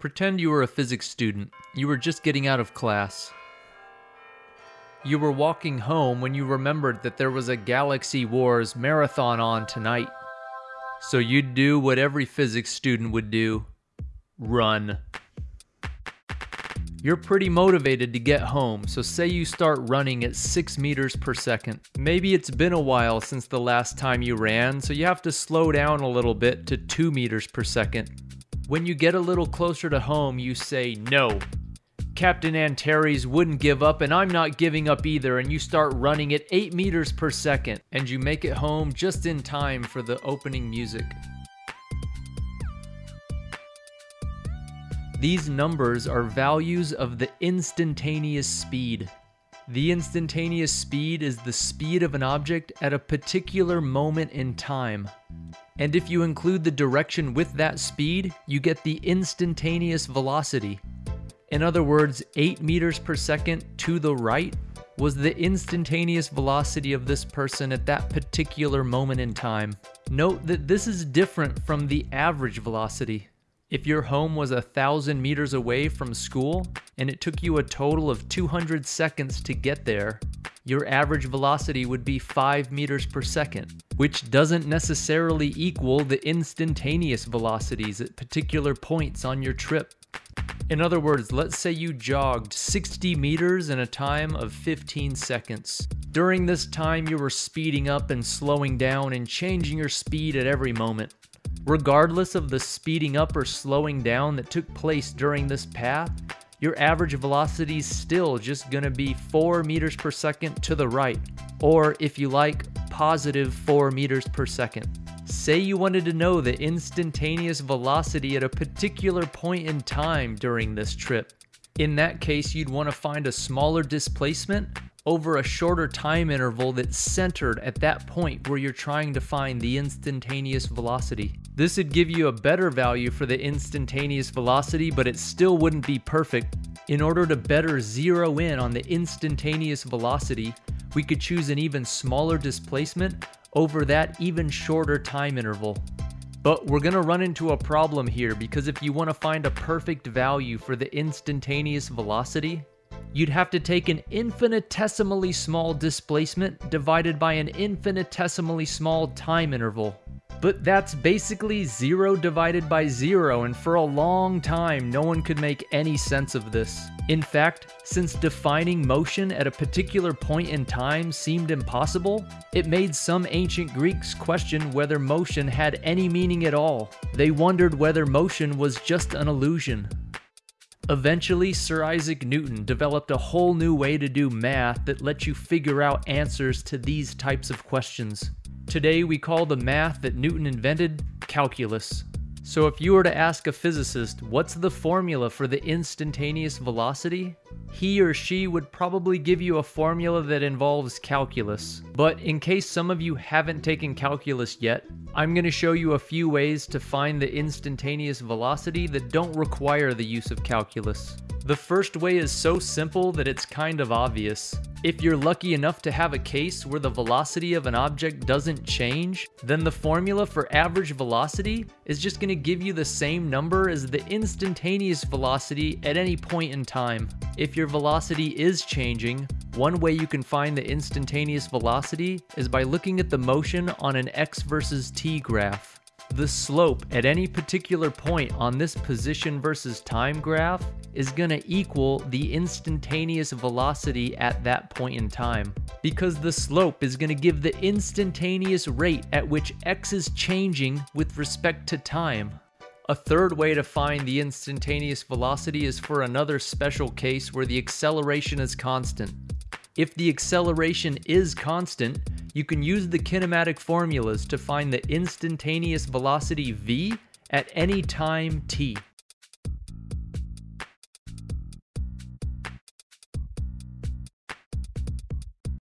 Pretend you were a physics student. You were just getting out of class. You were walking home when you remembered that there was a Galaxy Wars marathon on tonight. So you'd do what every physics student would do run. You're pretty motivated to get home, so say you start running at 6 meters per second. Maybe it's been a while since the last time you ran, so you have to slow down a little bit to 2 meters per second. When you get a little closer to home, you say, No. Captain Antares wouldn't give up, and I'm not giving up either, and you start running at 8 meters per second, and you make it home just in time for the opening music. These numbers are values of the instantaneous speed. The instantaneous speed is the speed of an object at a particular moment in time. And if you include the direction with that speed, you get the instantaneous velocity. In other words, 8 meters per second to the right was the instantaneous velocity of this person at that particular moment in time. Note that this is different from the average velocity. If your home was a thousand meters away from school and it took you a total of 200 seconds to get there, your average velocity would be 5 meters per second, which doesn't necessarily equal the instantaneous velocities at particular points on your trip. In other words, let's say you jogged 60 meters in a time of 15 seconds. During this time, you were speeding up and slowing down and changing your speed at every moment. Regardless of the speeding up or slowing down that took place during this path, your average velocity is still just going to be 4 meters per second to the right, or if you like, positive 4 meters per second. Say you wanted to know the instantaneous velocity at a particular point in time during this trip. In that case, you'd want to find a smaller displacement over a shorter time interval that's centered at that point where you're trying to find the instantaneous velocity. This would give you a better value for the instantaneous velocity, but it still wouldn't be perfect. In order to better zero in on the instantaneous velocity, we could choose an even smaller displacement over that even shorter time interval. But we're going to run into a problem here because if you want to find a perfect value for the instantaneous velocity, you'd have to take an infinitesimally small displacement divided by an infinitesimally small time interval. But that's basically 0 divided by 0, and for a long time, no one could make any sense of this. In fact, since defining motion at a particular point in time seemed impossible, it made some ancient Greeks question whether motion had any meaning at all. They wondered whether motion was just an illusion. Eventually, Sir Isaac Newton developed a whole new way to do math that lets you figure out answers to these types of questions. Today, we call the math that Newton invented calculus. So if you were to ask a physicist, what's the formula for the instantaneous velocity? He or she would probably give you a formula that involves calculus. But in case some of you haven't taken calculus yet, I'm going to show you a few ways to find the instantaneous velocity that don't require the use of calculus. The first way is so simple that it's kind of obvious. If you're lucky enough to have a case where the velocity of an object doesn't change, then the formula for average velocity is just going to give you the same number as the instantaneous velocity at any point in time. If your velocity is changing, one way you can find the instantaneous velocity is by looking at the motion on an x versus t graph. The slope at any particular point on this position versus time graph is going to equal the instantaneous velocity at that point in time. Because the slope is going to give the instantaneous rate at which x is changing with respect to time. A third way to find the instantaneous velocity is for another special case where the acceleration is constant. If the acceleration is constant, you can use the kinematic formulas to find the instantaneous velocity v at any time t.